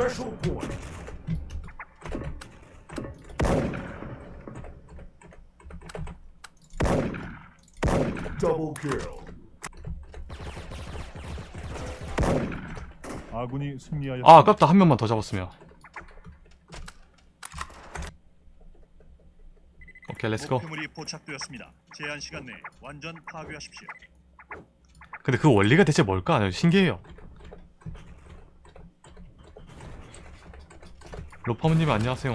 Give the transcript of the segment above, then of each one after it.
Special point. Double kill. 아군이 승리하여 아 아깝다 한 명만 더 잡았으면 오케이 let's go 목표물이 포착되었습니다. 제한 시간 내에 완전 파괴하십시오. 근데 그 원리가 대체 뭘까? 신기해요 로파무님 안녕하세요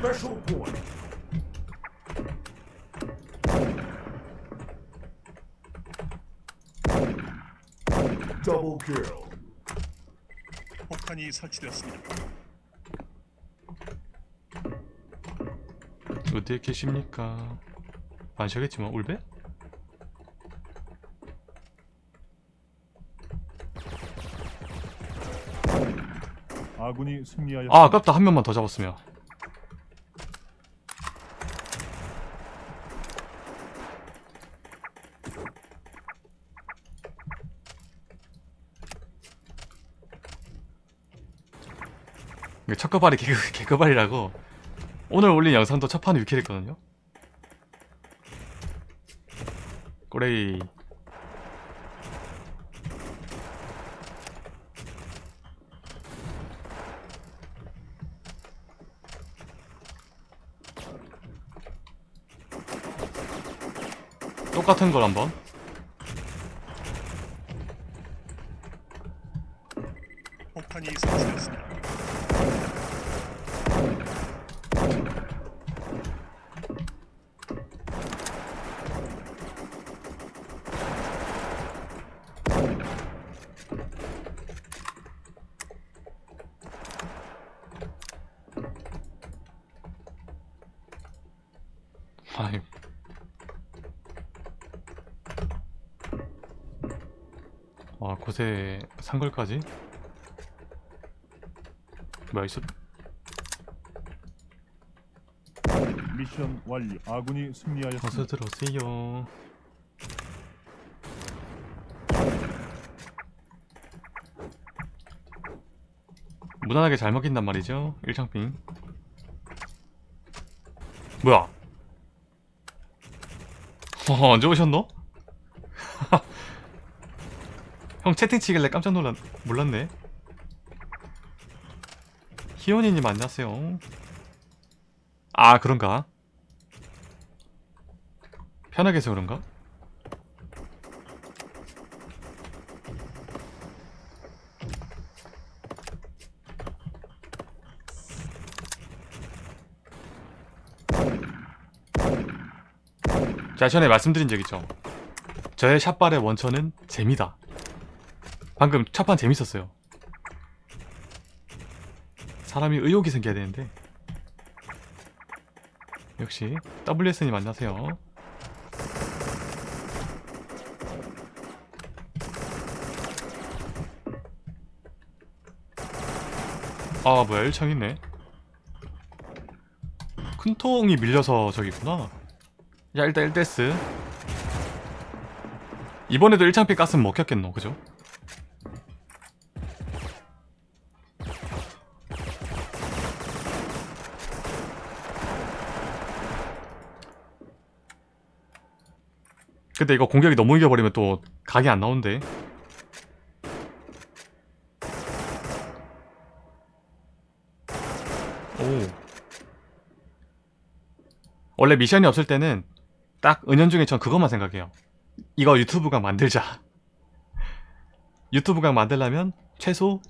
Special point. Double kill. 폭탄이 설치되었습니다. 어디에 계십니까? 안 쉬겠지만 울베? 아군이 승리하여 아 아깝다 한 명만 더 잡았으면 이게 첫거발이 개그, 개그발이라고? 오늘 올린 영상도 첫판 위킬 했거든요? 꼬레이. 똑같은 걸 한번. 폭탄이 설치되었습니다. 아이 와 고세 산걸까지? 뭐야 있어? 미션 완료. 아군이 승리하였습니다. 어서 들어오세요 무난하게 잘 먹힌단 말이죠 일창핑 뭐야 어 언제 오셨노? 형 채팅 치길래 깜짝 놀랐 몰랐네 희원이님 안녕하세요 아 그런가? 편하게 해서 그런가? 제가 전에 말씀드린 적 있죠. 저의 샷발의 원천은 재미다. 방금 첫판 재밌었어요. 사람이 의욕이 생겨야 되는데. 역시 WS님 안녕하세요. 아 뭐야 1창 있네. 큰 통이 밀려서 저기 있구나 야 일단 1데스. 이번에도 1창피 가스는 먹혔겠노 그죠? 근데 이거 공격이 너무 이겨버리면 또 각이 안 나오는데 오. 원래 미션이 없을 때는 딱 은연중에 전 그것만 생각해요. 이거 유튜브각 만들자. 유튜브각 만들려면 최소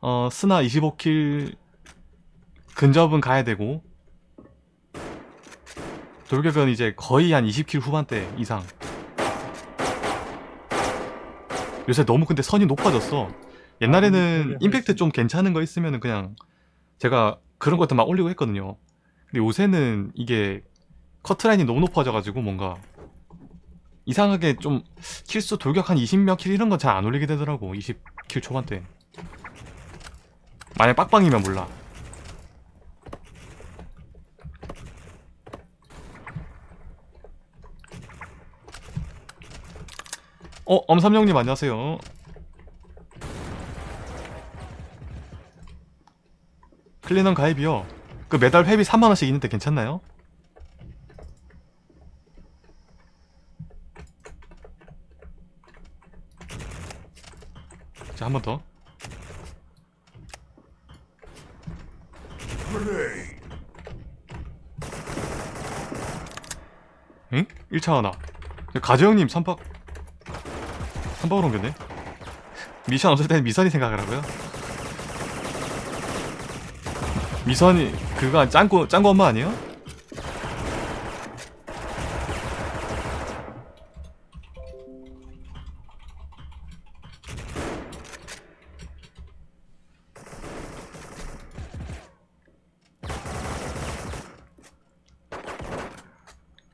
어 스나 25킬 근접은 가야 되고 돌격은 이제 거의 한 20킬 후반대 이상. 요새 너무 근데 선이 높아졌어. 옛날에는 임팩트 좀 괜찮은 거 있으면 그냥 제가 그런 것들 막 올리고 했거든요. 근데 요새는 이게 커트라인이 너무 높아져가지고 뭔가 이상하게 좀 킬수 돌격 한 20몇 킬 이런 건 잘 안 올리게 되더라고 20킬 초반대 만약 빡빡이면 몰라. 어 엄삼룡님 안녕하세요. 클리넌 가입이요. 그 매달 회비 3만원씩 있는데 괜찮나요? 자 한 번 더. 응? 1차 하나 가재형님 3박 3박으로 옮겼네 미션 없을 때는 미선이 생각을 하고요 미선이 그거 짱구 짱구 엄마 아니에요?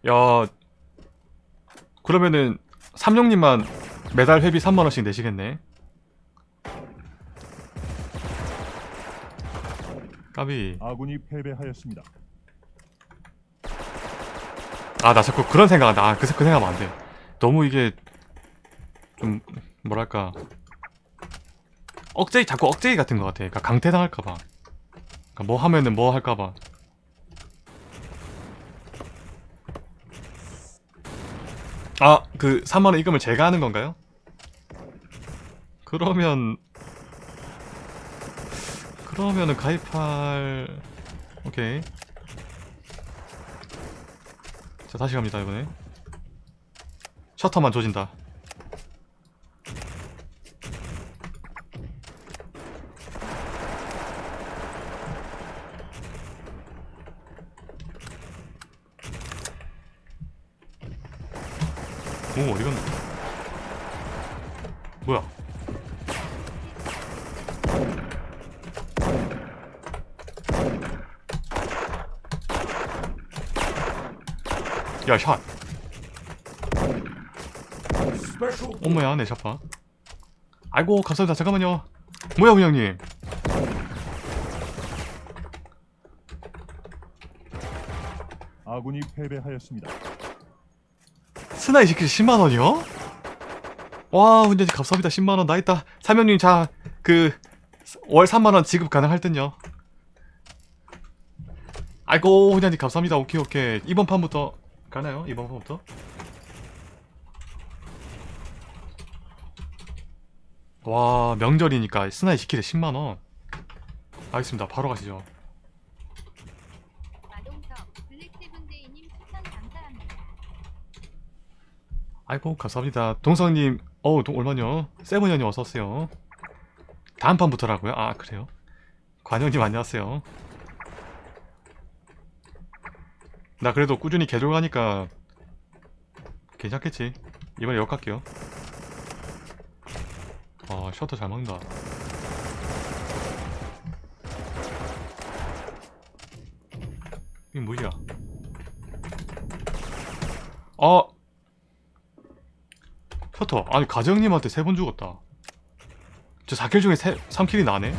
야 그러면은 삼룡님만 매달 회비 3만원씩 내시겠네. 까비. 아군이 패배하였습니다. 아 나 자꾸 그런 생각한다 아, 그, 그 생각하면 안돼. 너무 이게 좀 뭐랄까. 억제기 자꾸 억제기 같은 것 같아. 그러니까 강퇴당할까봐. 그러니까 뭐 하면은 뭐 할까봐 아 그 3만원 입금을 제가 하는 건가요? 그러면 그러면은 가입할 오케이. 자 다시 갑니다 이번에. 셔터만 조진다 오 어디갔나? 뭐야? 야샷. Special. 어머야 내 샤파. 아이고 감사합니다. 잠깐만요. 뭐야 운영님? 아군이 패배하였습니다. 스나이 시킬 10만원이요? 와 훈련님 감사합니다. 10만원. 나 있다 사명님 자 그 월 3만원 지급 가능할 듯요. 아이고 훈련님 감사합니다. 오케이 오케이. 이번 판부터 가나요? 이번 판부터? 와 명절이니까 스나이 시킬에 10만원. 알겠습니다. 바로 가시죠 마동석 블랙세븐데이님 추천 감사합니다. 아이고 감사합니다. 동성님 어우 동, 얼마냐? 세븐년님 어서오세요. 다음 판부터라고요? 아 그래요? 관영님 안녕하세요. 나 그래도 꾸준히 개돌 가니까 괜찮겠지? 이번에 역 갈게요. 아 셔터 잘 먹는다. 이게 뭐야? 어 셔터. 아니 가정님한테 세 번 죽었다. 저 4킬 중에 3킬이 나네?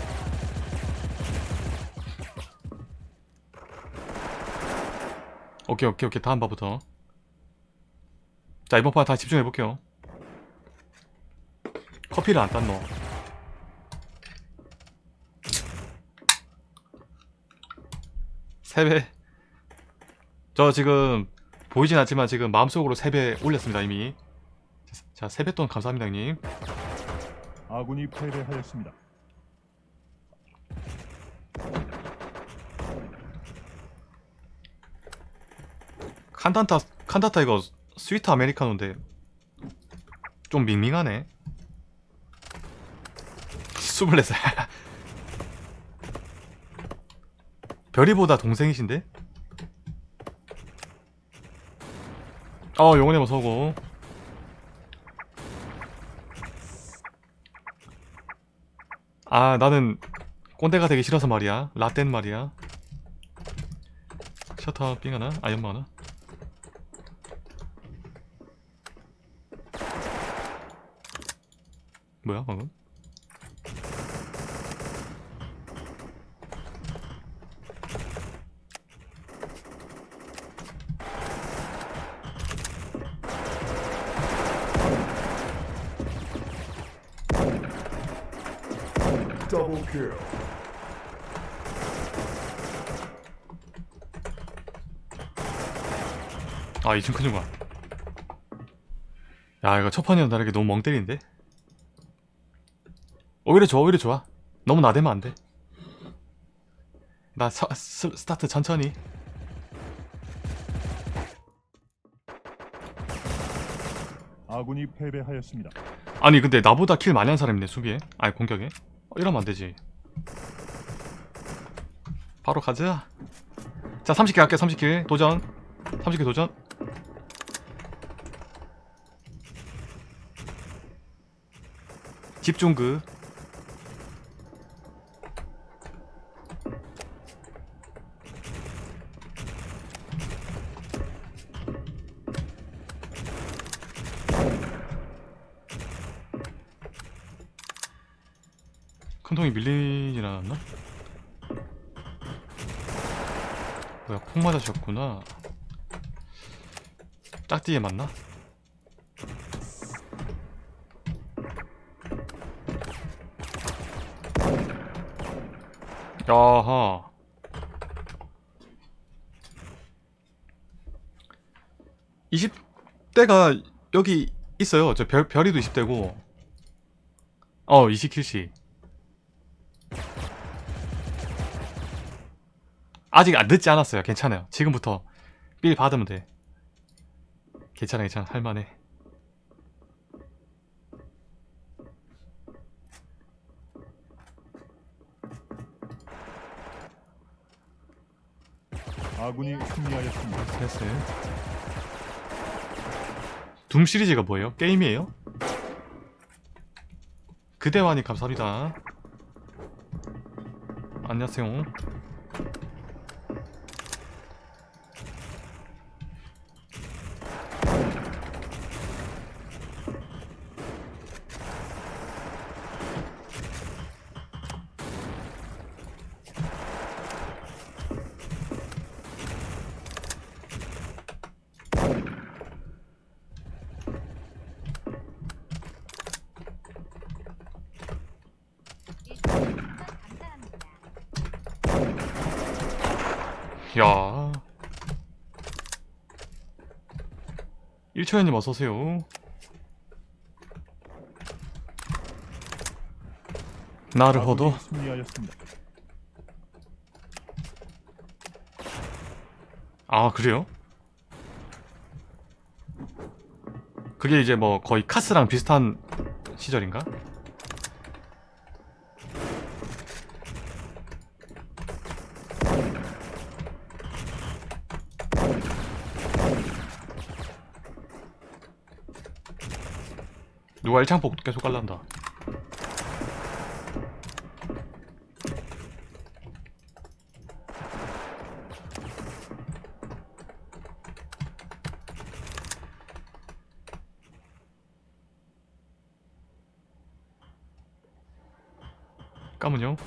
오케이 오케이 오케이. 다음 바부터. 자 이번 판 다시 집중해볼게요. 커피를 안 땄노 세배. 저 지금 보이진 않지만 지금 마음속으로 3배 올렸습니다 이미 자 세뱃돈 감사합니다 형님 아군이 패배하였습니다. 칸단타 칸다타 이거 스위트 아메리카노인데 좀 밍밍하네 24살 별이보다 동생이신데? 어 영혼의 뭐 서고 아 나는 꼰대가 되기 싫어서 말이야 라떼 말이야 셔터 삥 하나? 아연마 뭐 하나? 뭐야 방금? Kill. 아 2층 큰 중간 야 이거 첫 판이랑 다르게 너무 멍 때리는데? 오히려 좋아 오히려 좋아 너무 나대면 안 돼 나 서, 스, 스타트 천천히 아군이 패배하였습니다. 아니 근데 나보다 kill 많이 한 사람이네 수비에 아니 공격에 어, 이러면 안되지. 바로 가자. 자 30 kill 할게 30 kill 도전. 30 kill 도전. 집중그 큰 통이 밀리진 않았나? 뭐야 폭 맞으셨구나. 짝띠에 맞나? 야하. (20대가) 여기 있어요. 저 별, 별이도 (20대고) 어 20킬씩 아직 안 늦지 않았어요. 괜찮아요. 지금부터 빌 받으면 돼. 괜찮아, 괜찮아. 할만해. 아군이 승리하였습니다. 됐어요. 둠 시리즈가 뭐예요? 게임이에요? 그대와니 감사합니다. 안녕하세요. 야. 1초연님 어서오세요. 나르호도. 아 그래요? 그게 이제 뭐 거의 카스랑 비슷한 시절인가? 누가 일창폭 계속 깔란다 까문요?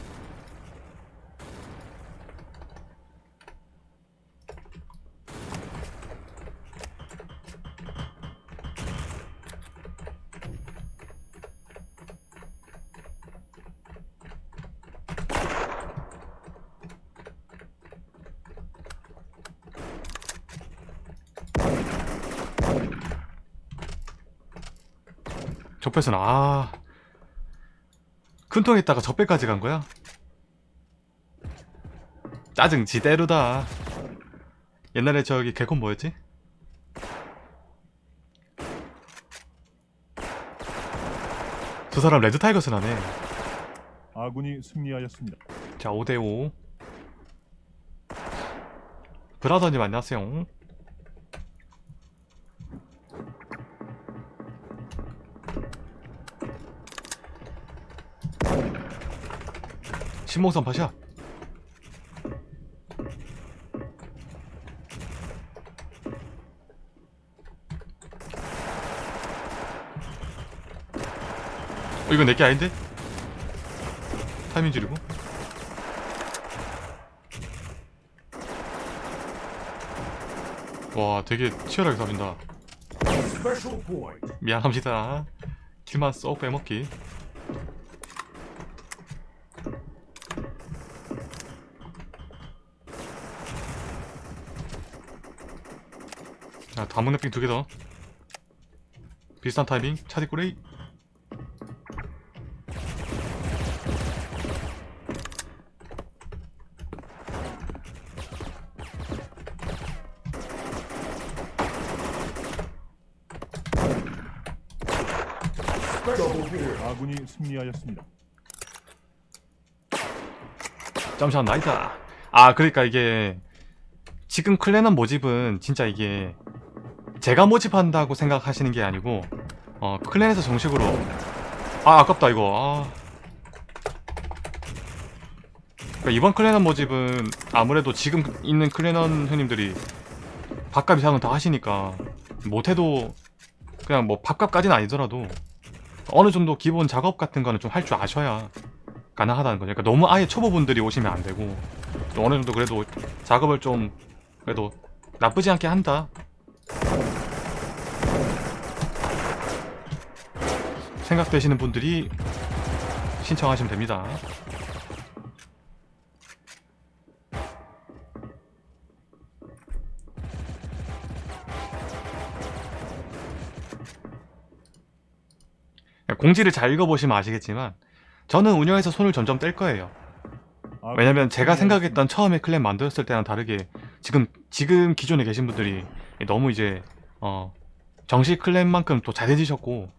적배선 아 큰통에다가 적배까지 간 거야? 짜증 지대로다 옛날에 저기 개콘 뭐였지? 저 사람 레드 타이거스 나네 아군이 승리하였습니다. 자 5대5 브라더님 안녕하세요 신봉선 파샷 어, 이거 내게 아닌데? 타이밍 지르고? 와 되게 치열하게 잡힌다. 미안합니다. 킬만 쏙 빼먹기 자 다문 랩핑 두 개 더 비슷한 타이밍 차디 꾸레이 Double kill. 아군이 승리하였습니다. 잠시만 나이다 아 그러니까 이게 지금 클랜원 모집은 진짜 이게 제가 모집한다고 생각하시는 게 아니고 어 클랜에서 정식으로 아 아깝다 이거 아 그러니까 이번 클랜원 모집은 아무래도 지금 있는 클랜원 형님들이 밥값 이상은 다 하시니까 못해도 그냥 뭐 밥값까지는 아니더라도 어느 정도 기본 작업 같은 거는 좀 할 줄 아셔야 가능하다는 거죠. 그러니까 너무 아예 초보분들이 오시면 안 되고 또 어느 정도 그래도 작업을 좀 그래도 나쁘지 않게 한다. 생각되시는 분들이 신청하시면 됩니다. 공지를 잘 읽어보시면 아시겠지만 저는 운영에서 손을 점점 뗄 거예요. 아군이 왜냐면 제가. 생각했던 처음에 클랜 만들었을 때랑 다르게 지금 지금 기존에 계신 분들이 너무 이제 어 정식 클랜만큼 또 잘해지셨고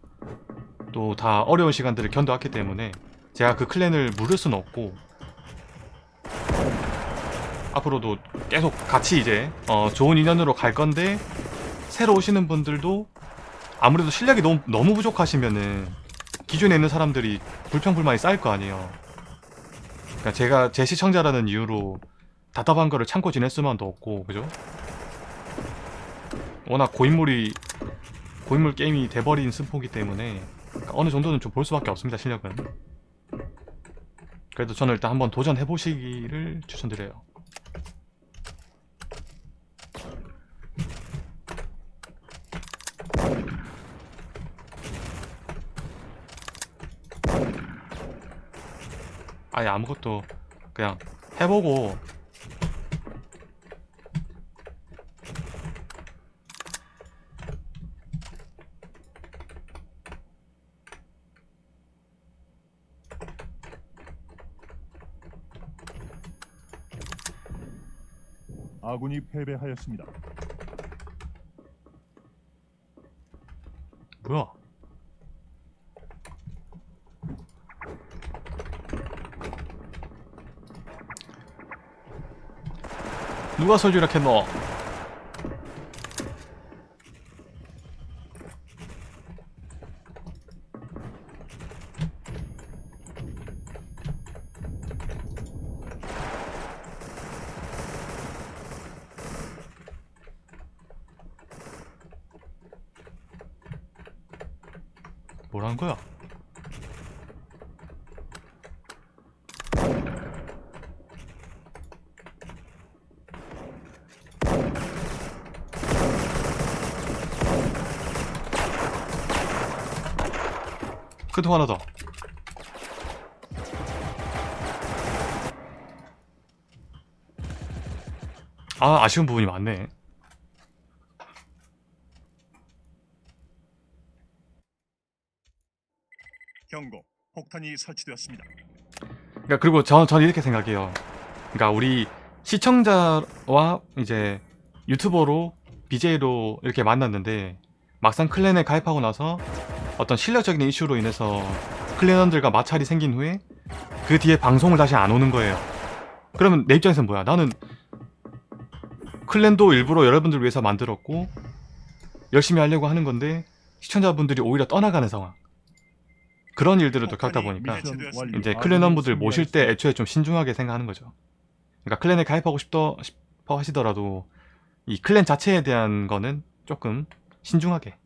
또 다 어려운 시간들을 견뎌왔기 때문에 제가 그 클랜을 물을 수는 없고 앞으로도 계속 같이 이제 어 좋은 인연으로 갈 건데 새로 오시는 분들도 아무래도 실력이 너무 너무 부족하시면은 기존에 있는 사람들이 불평불만이 쌓일 거 아니에요. 그러니까 제가 제 시청자라는 이유로 답답한 거를 참고 지낼 수만도 없고 그죠? 워낙 고인물이 고인물 게임이 돼버린 승포기 때문에 어느 정도는 좀 볼 수밖에 없습니다 실력은. 그래도 저는 일단 한번 도전해 보시기를 추천드려요. 아예 아무것도 그냥 해보고 아군이 패배하였습니다. 뭐야 누가 설주락했노 뭐라는 거야? 크통 하나 더. 아, 아쉬운 부분이 많네. 경고. 폭탄이 설치되었습니다. 그러니까 그리고 저, 저는 이렇게 생각해요. 그러니까 우리 시청자와 이제 유튜버로 BJ로 이렇게 만났는데 막상 클랜에 가입하고 나서 어떤 실력적인 이슈로 인해서 클랜원들과 마찰이 생긴 후에 그 뒤에 방송을 다시 안 오는 거예요. 그러면 내 입장에서는 뭐야? 나는 클랜도 일부러 여러분들 위해서 만들었고 열심히 하려고 하는 건데 시청자분들이 오히려 떠나가는 상황. 그런 일들을 또 겪다 보니까. 이제 아군이 클랜원분들 모실 때. 애초에 좀 신중하게 생각하는 거죠. 그러니까 클랜에 가입하고 싶더, 싶어 하시더라도 이 클랜 자체에 대한 거는 조금 신중하게